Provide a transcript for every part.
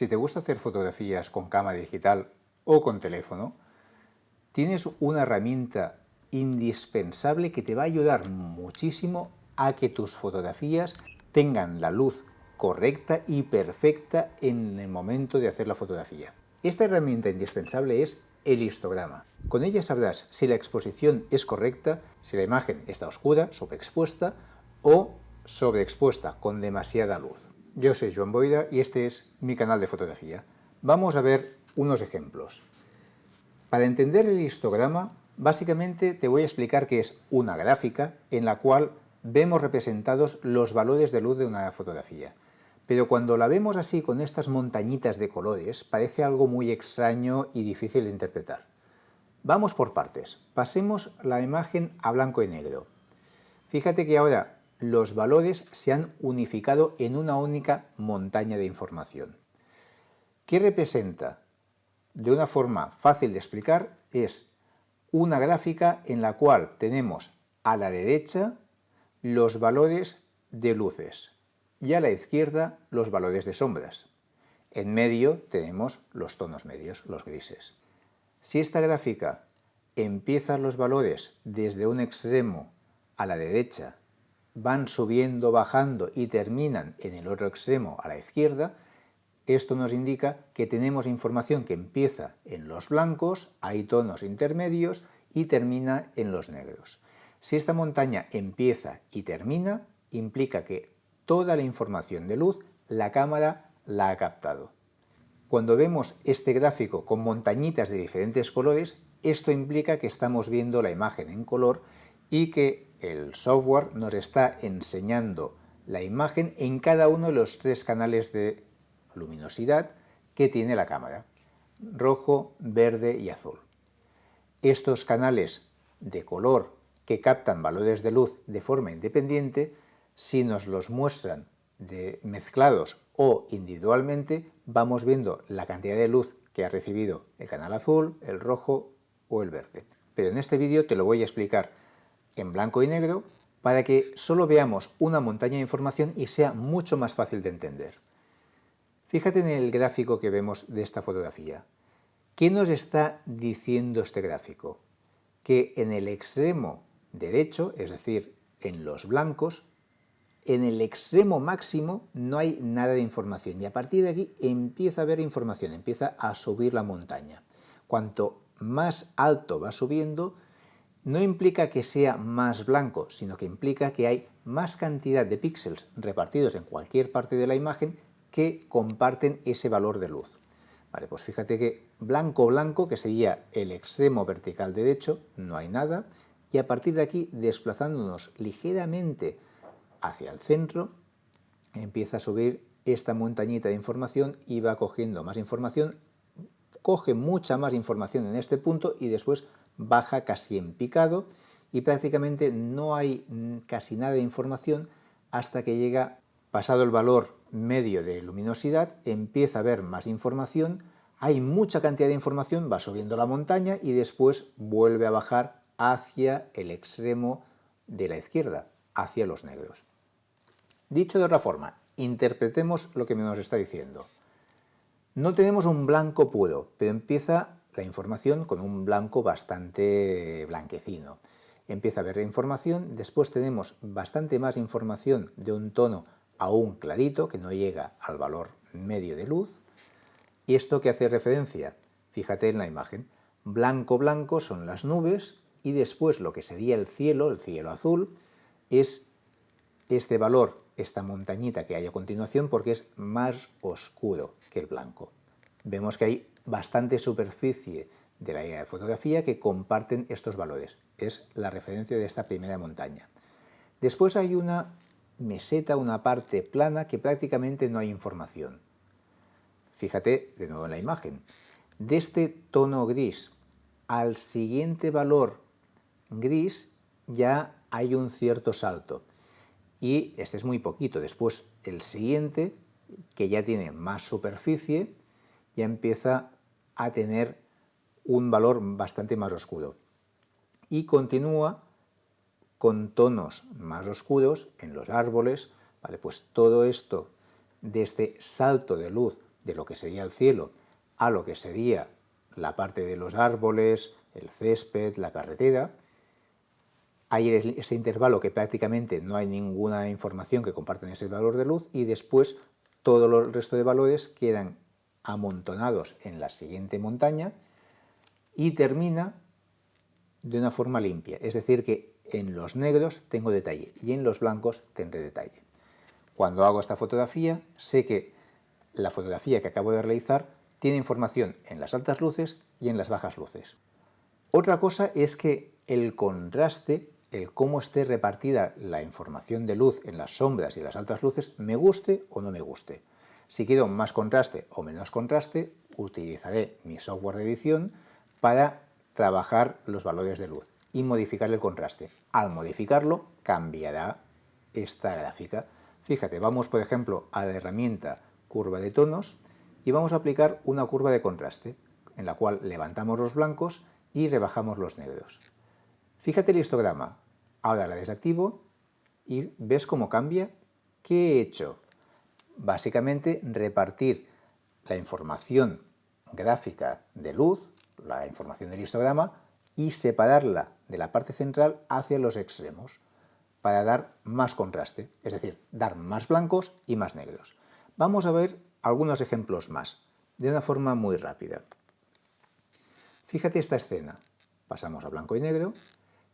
Si te gusta hacer fotografías con cámara digital o con teléfono, tienes una herramienta indispensable que te va a ayudar muchísimo a que tus fotografías tengan la luz correcta y perfecta en el momento de hacer la fotografía. Esta herramienta indispensable es el histograma. Con ella sabrás si la exposición es correcta, si la imagen está oscura, sobreexpuesta o sobreexpuesta con demasiada luz. Yo soy Joan Boida y este es mi canal de fotografía. Vamos a ver unos ejemplos. Para entender el histograma, básicamente te voy a explicar que es una gráfica en la cual vemos representados los valores de luz de una fotografía. Pero cuando la vemos así con estas montañitas de colores, parece algo muy extraño y difícil de interpretar. Vamos por partes. Pasemos la imagen a blanco y negro. Fíjate que ahora los valores se han unificado en una única montaña de información. ¿Qué representa? De una forma fácil de explicar, es una gráfica en la cual tenemos a la derecha los valores de luces y a la izquierda los valores de sombras. En medio tenemos los tonos medios, los grises. Si esta gráfica empieza los valores desde un extremo a la derecha, van subiendo, bajando y terminan en el otro extremo a la izquierda, esto nos indica que tenemos información que empieza en los blancos, hay tonos intermedios y termina en los negros. Si esta montaña empieza y termina, implica que toda la información de luz la cámara la ha captado. Cuando vemos este gráfico con montañitas de diferentes colores, esto implica que estamos viendo la imagen en color y que el software nos está enseñando la imagen en cada uno de los tres canales de luminosidad que tiene la cámara, rojo, verde y azul. Estos canales de color que captan valores de luz de forma independiente, si nos los muestran mezclados o individualmente, vamos viendo la cantidad de luz que ha recibido el canal azul, el rojo o el verde. Pero en este vídeo te lo voy a explicar en blanco y negro para que solo veamos una montaña de información y sea mucho más fácil de entender. Fíjate en el gráfico que vemos de esta fotografía. ¿Qué nos está diciendo este gráfico? Que en el extremo derecho, es decir, en los blancos, en el extremo máximo no hay nada de información y a partir de aquí empieza a haber información, empieza a subir la montaña. Cuanto más alto va subiendo, no implica que sea más blanco, sino que implica que hay más cantidad de píxeles repartidos en cualquier parte de la imagen que comparten ese valor de luz. Vale, pues fíjate que blanco blanco, que sería el extremo vertical derecho, no hay nada, y a partir de aquí, desplazándonos ligeramente hacia el centro, empieza a subir esta montañita de información y va cogiendo más información, coge mucha más información en este punto y después baja casi en picado y prácticamente no hay casi nada de información hasta que llega, pasado el valor medio de luminosidad, empieza a haber más información, hay mucha cantidad de información, va subiendo la montaña y después vuelve a bajar hacia el extremo de la izquierda, hacia los negros. Dicho de otra forma, interpretemos lo que nos está diciendo. No tenemos un blanco puro, pero empieza la información con un blanco bastante blanquecino. Empieza a haber información, después tenemos bastante más información de un tono aún clarito, que no llega al valor medio de luz. ¿Y esto que hace referencia? Fíjate en la imagen. Blanco, blanco son las nubes y después lo que sería el cielo, el cielo azul, es este valor, esta montañita que hay a continuación, porque es más oscuro que el blanco. Vemos que hay bastante superficie de la fotografía que comparten estos valores. Es la referencia de esta primera montaña. Después hay una meseta, una parte plana que prácticamente no hay información. Fíjate de nuevo en la imagen. De este tono gris al siguiente valor gris ya hay un cierto salto. Y este es muy poquito. Después el siguiente, que ya tiene más superficie, ya empieza a tener un valor bastante más oscuro. Y continúa con tonos más oscuros en los árboles. Vale, pues todo esto de este salto de luz de lo que sería el cielo a lo que sería la parte de los árboles, el césped, la carretera, hay ese intervalo que prácticamente no hay ninguna información que comparten ese valor de luz y después todo el resto de valores quedan amontonados en la siguiente montaña y termina de una forma limpia, es decir que en los negros tengo detalle y en los blancos tendré detalle. Cuando hago esta fotografía sé que la fotografía que acabo de realizar tiene información en las altas luces y en las bajas luces. Otra cosa es que el contraste, el cómo esté repartida la información de luz en las sombras y las altas luces, me guste o no me guste. Si quiero más contraste o menos contraste, utilizaré mi software de edición para trabajar los valores de luz y modificar el contraste. Al modificarlo, cambiará esta gráfica. Fíjate, vamos por ejemplo a la herramienta curva de tonos y vamos a aplicar una curva de contraste, en la cual levantamos los blancos y rebajamos los negros. Fíjate el histograma. Ahora la desactivo y ves cómo cambia. ¿Qué he hecho? Básicamente repartir la información gráfica de luz, la información del histograma, y separarla de la parte central hacia los extremos para dar más contraste, es decir, dar más blancos y más negros. Vamos a ver algunos ejemplos más, de una forma muy rápida. Fíjate esta escena. Pasamos a blanco y negro.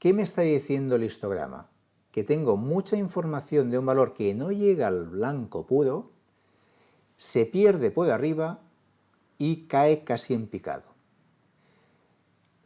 ¿Qué me está diciendo el histograma? Que tengo mucha información de un valor que no llega al blanco puro, se pierde por arriba y cae casi en picado.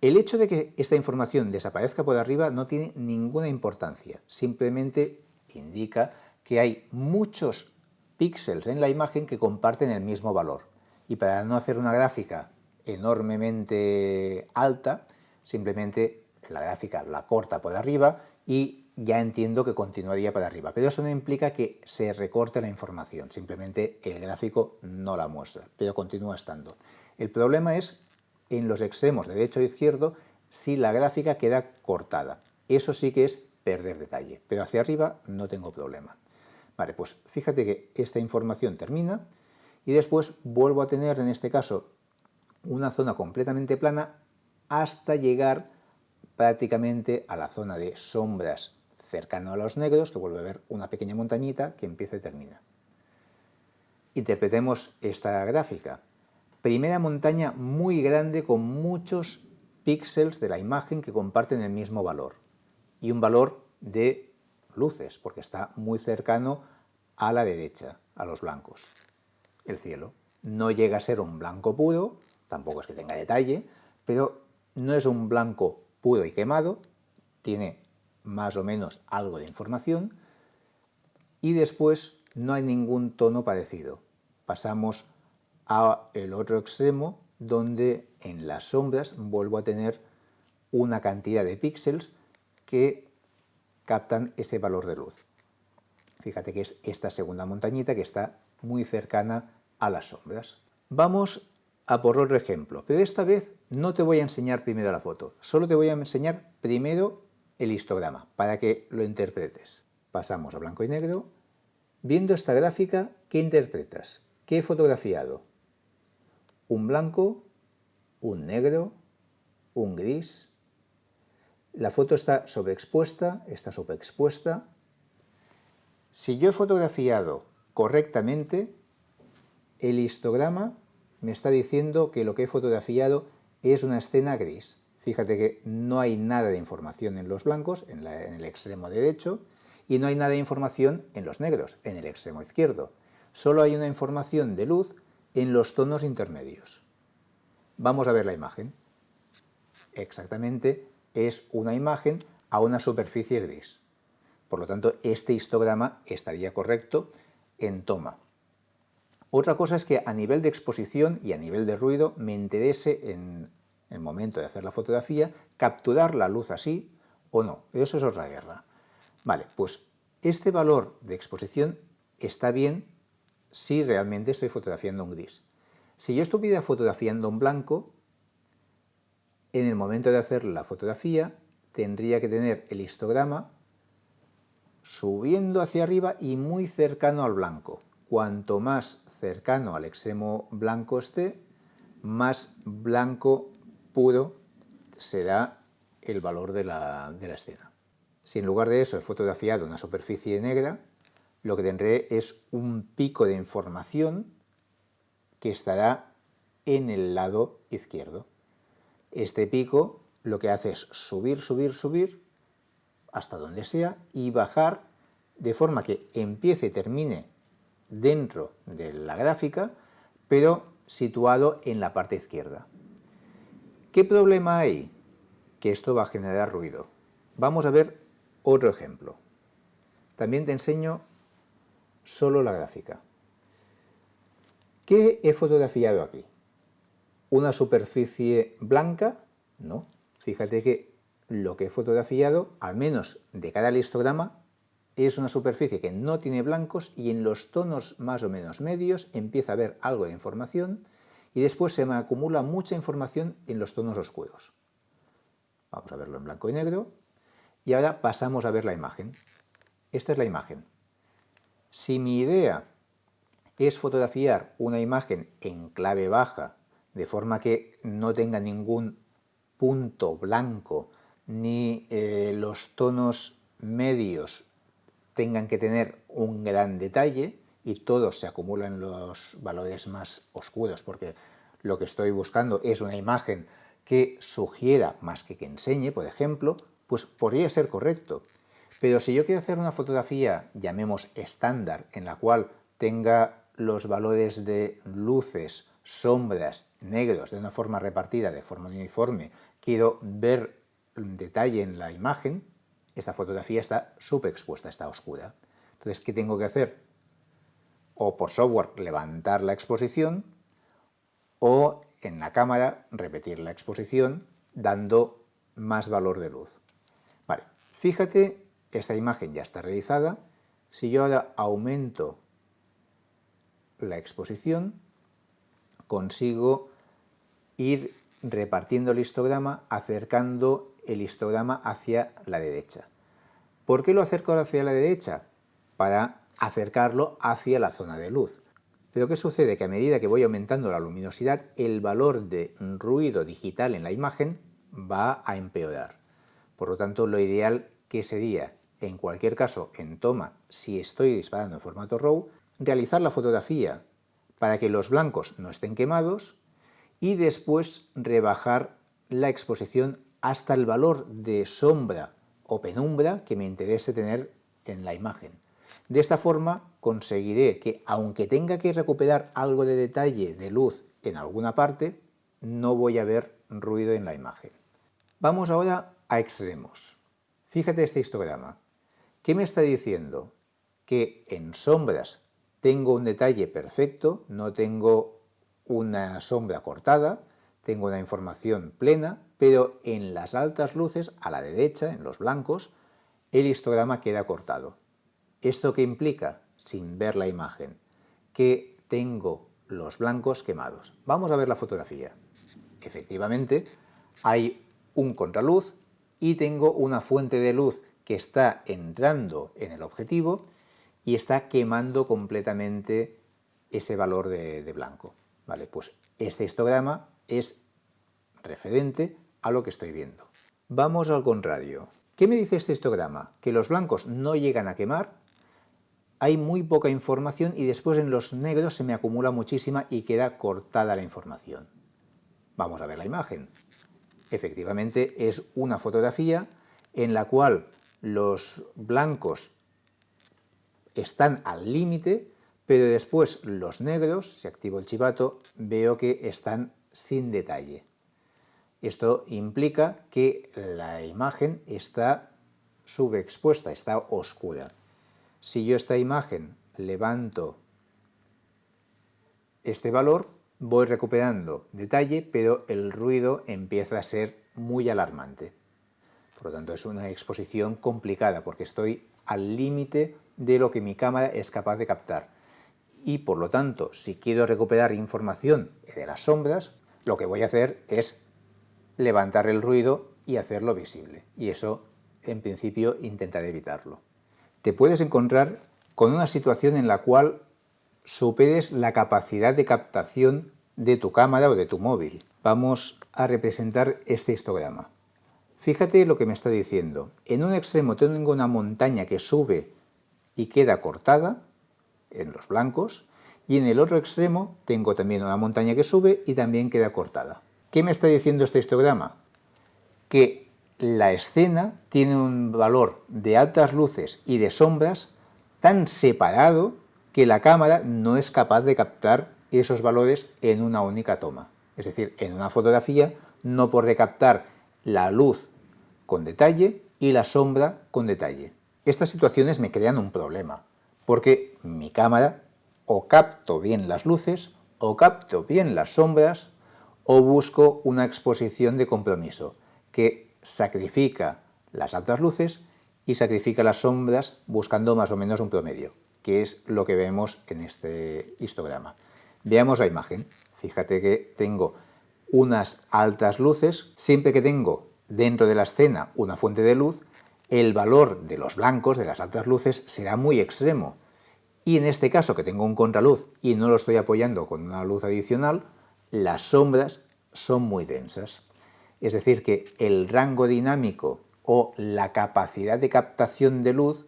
El hecho de que esta información desaparezca por arriba no tiene ninguna importancia, simplemente indica que hay muchos píxeles en la imagen que comparten el mismo valor. Y para no hacer una gráfica enormemente alta, simplemente la gráfica la corta por arriba y ya entiendo que continuaría para arriba. Pero eso no implica que se recorte la información, simplemente el gráfico no la muestra, pero continúa estando. El problema es en los extremos de derecho e izquierdo si la gráfica queda cortada. Eso sí que es perder detalle, pero hacia arriba no tengo problema. Vale, pues fíjate que esta información termina y después vuelvo a tener en este caso una zona completamente plana hasta llegar prácticamente a la zona de sombras cercano a los negros, que vuelve a ver una pequeña montañita que empieza y termina. Interpretemos esta gráfica. Primera montaña muy grande con muchos píxeles de la imagen que comparten el mismo valor y un valor de luces, porque está muy cercano a la derecha, a los blancos. El cielo no llega a ser un blanco puro, tampoco es que tenga detalle, pero no es un blanco puro y quemado, tiene más o menos algo de información, y después no hay ningún tono parecido. Pasamos a el otro extremo, donde en las sombras vuelvo a tener una cantidad de píxeles que captan ese valor de luz. Fíjate que es esta segunda montañita que está muy cercana a las sombras. Vamos a por otro ejemplo, pero esta vez no te voy a enseñar primero la foto, solo te voy a enseñar primero el histograma para que lo interpretes. Pasamos a blanco y negro. Viendo esta gráfica, ¿qué interpretas? ¿Qué he fotografiado? Un blanco, un negro, un gris, la foto está sobreexpuesta, está sobreexpuesta. Si yo he fotografiado correctamente, el histograma me está diciendo que lo que he fotografiado es una escena gris. Fíjate que no hay nada de información en los blancos, en, el extremo derecho, y no hay nada de información en los negros, en el extremo izquierdo. Solo hay una información de luz en los tonos intermedios. Vamos a ver la imagen. Exactamente es una imagen a una superficie gris. Por lo tanto, este histograma estaría correcto en toma. Otra cosa es que a nivel de exposición y a nivel de ruido me interese en el momento de hacer la fotografía capturar la luz así o no. Eso es otra guerra. Vale, pues este valor de exposición está bien si realmente estoy fotografiando un gris. Si yo estuviera fotografiando un blanco, en el momento de hacer la fotografía tendría que tener el histograma subiendo hacia arriba y muy cercano al blanco. Cuanto más cercano al extremo blanco esté, más blanco puro será el valor de la, de la escena. Si en lugar de eso he fotografiado una superficie negra, lo que tendré es un pico de información que estará en el lado izquierdo. Este pico lo que hace es subir, subir, subir hasta donde sea y bajar de forma que empiece y termine dentro de la gráfica, pero situado en la parte izquierda. ¿Qué problema hay? Que esto va a generar ruido. Vamos a ver otro ejemplo. También te enseño solo la gráfica. ¿Qué he fotografiado aquí? ¿Una superficie blanca? No. Fíjate que lo que he fotografiado, al menos de cada histograma, es una superficie que no tiene blancos y en los tonos más o menos medios empieza a haber algo de información y después se me acumula mucha información en los tonos oscuros. Vamos a verlo en blanco y negro y ahora pasamos a ver la imagen. Esta es la imagen. Si mi idea es fotografiar una imagen en clave baja, de forma que no tenga ningún punto blanco, ni eh, los tonos medios tengan que tener un gran detalle y todos se acumulan los valores más oscuros, porque lo que estoy buscando es una imagen que sugiera más que que enseñe, por ejemplo, pues podría ser correcto. Pero si yo quiero hacer una fotografía, llamemos estándar, en la cual tenga los valores de luces, sombras, negros, de una forma repartida, de forma uniforme, quiero ver detalle en la imagen, esta fotografía está subexpuesta, está oscura. Entonces, ¿qué tengo que hacer? O por software levantar la exposición, o en la cámara repetir la exposición dando más valor de luz. Vale, fíjate esta imagen ya está realizada. Si yo ahora aumento la exposición, consigo ir repartiendo el histograma, acercando el histograma hacia la derecha. ¿Por qué lo acerco hacia la derecha? Para acercarlo hacia la zona de luz. Pero ¿qué sucede? Que a medida que voy aumentando la luminosidad, el valor de ruido digital en la imagen va a empeorar. Por lo tanto, lo ideal que sería en cualquier caso, en toma, si estoy disparando en formato RAW, realizar la fotografía para que los blancos no estén quemados y después rebajar la exposición hasta el valor de sombra o penumbra que me interese tener en la imagen. De esta forma conseguiré que, aunque tenga que recuperar algo de detalle de luz en alguna parte, no voy a ver ruido en la imagen. Vamos ahora a extremos. Fíjate este histograma. ¿Qué me está diciendo? Que en sombras tengo un detalle perfecto, no tengo una sombra cortada, tengo una información plena, pero en las altas luces, a la derecha, en los blancos, el histograma queda cortado. ¿Esto qué implica? Sin ver la imagen, que tengo los blancos quemados. Vamos a ver la fotografía. Efectivamente, hay un contraluz y tengo una fuente de luz que está entrando en el objetivo y está quemando completamente ese valor de, blanco. ¿vale? Pues este histograma es referente a lo que estoy viendo. Vamos al contrario. ¿Qué me dice este histograma? Que los blancos no llegan a quemar, hay muy poca información y después en los negros se me acumula muchísima y queda cortada la información. Vamos a ver la imagen. Efectivamente es una fotografía en la cual los blancos están al límite, pero después los negros, si activo el chivato, veo que están sin detalle. Esto implica que la imagen está subexpuesta, está oscura. Si yo esta imagen levanto este valor, voy recuperando detalle, pero el ruido empieza a ser muy alarmante. Por lo tanto, es una exposición complicada porque estoy al límite de lo que mi cámara es capaz de captar. Y por lo tanto, si quiero recuperar información de las sombras, lo que voy a hacer es levantar el ruido y hacerlo visible. Y eso, en principio, intentaré evitarlo. Te puedes encontrar con una situación en la cual superes la capacidad de captación de tu cámara o de tu móvil. Vamos a representar este histograma. Fíjate lo que me está diciendo. En un extremo tengo una montaña que sube y queda cortada, en los blancos, y en el otro extremo tengo también una montaña que sube y también queda cortada. ¿Qué me está diciendo este histograma? Que la escena tiene un valor de altas luces y de sombras tan separado que la cámara no es capaz de captar esos valores en una única toma. Es decir, en una fotografía no podré captar la luz con detalle y la sombra con detalle. Estas situaciones me crean un problema, porque mi cámara o capto bien las luces, o capto bien las sombras, o busco una exposición de compromiso, que sacrifica las altas luces y sacrifica las sombras buscando más o menos un promedio, que es lo que vemos en este histograma. Veamos la imagen. Fíjate que tengo unas altas luces, siempre que tengo dentro de la escena una fuente de luz, el valor de los blancos, de las altas luces, será muy extremo. Y en este caso, que tengo un contraluz y no lo estoy apoyando con una luz adicional, las sombras son muy densas. Es decir, que el rango dinámico o la capacidad de captación de luz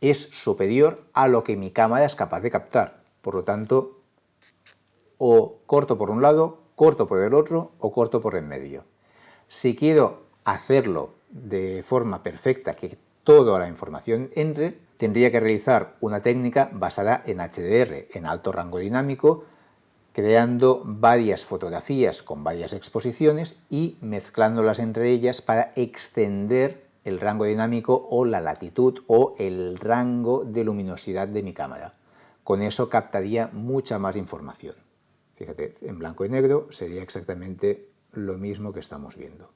es superior a lo que mi cámara es capaz de captar. Por lo tanto, o corto por un lado, corto por el otro o corto por en medio. Si quiero hacerlo de forma perfecta, que toda la información entre, tendría que realizar una técnica basada en HDR, en alto rango dinámico, creando varias fotografías con varias exposiciones y mezclándolas entre ellas para extender el rango dinámico o la latitud o el rango de luminosidad de mi cámara. Con eso captaría mucha más información. Fíjate, en blanco y negro sería exactamente lo mismo que estamos viendo.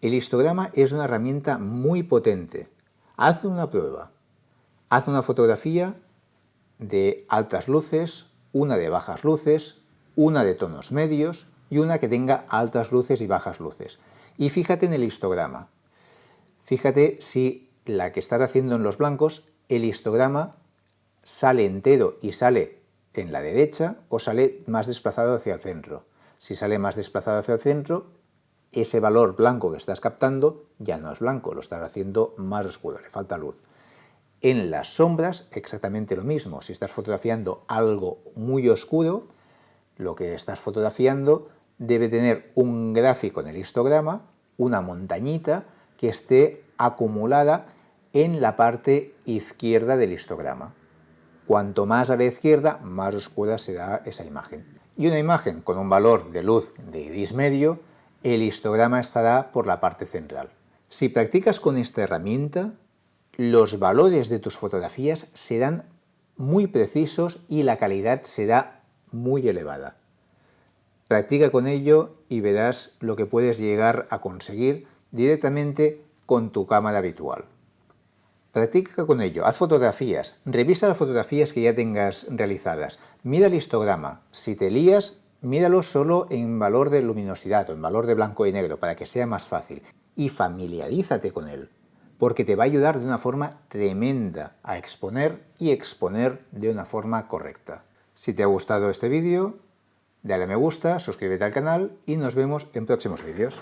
El histograma es una herramienta muy potente. Haz una prueba. Haz una fotografía de altas luces, una de bajas luces, una de tonos medios y una que tenga altas luces y bajas luces. Y fíjate en el histograma. Fíjate si la que estás haciendo en los blancos, el histograma sale entero y sale en la derecha o sale más desplazado hacia el centro. Si sale más desplazado hacia el centro, ese valor blanco que estás captando ya no es blanco, lo estás haciendo más oscuro, le falta luz. En las sombras exactamente lo mismo, si estás fotografiando algo muy oscuro, lo que estás fotografiando debe tener un gráfico en el histograma, una montañita que esté acumulada en la parte izquierda del histograma. Cuanto más a la izquierda, más oscura será esa imagen. Y una imagen con un valor de luz de gris medio el histograma estará por la parte central. Si practicas con esta herramienta, los valores de tus fotografías serán muy precisos y la calidad será muy elevada. Practica con ello y verás lo que puedes llegar a conseguir directamente con tu cámara habitual. Practica con ello, haz fotografías, revisa las fotografías que ya tengas realizadas, mira el histograma, si te lías míralo solo en valor de luminosidad o en valor de blanco y negro para que sea más fácil. Y familiarízate con él porque te va a ayudar de una forma tremenda a exponer y exponer de una forma correcta. Si te ha gustado este vídeo, dale a me gusta, suscríbete al canal y nos vemos en próximos vídeos.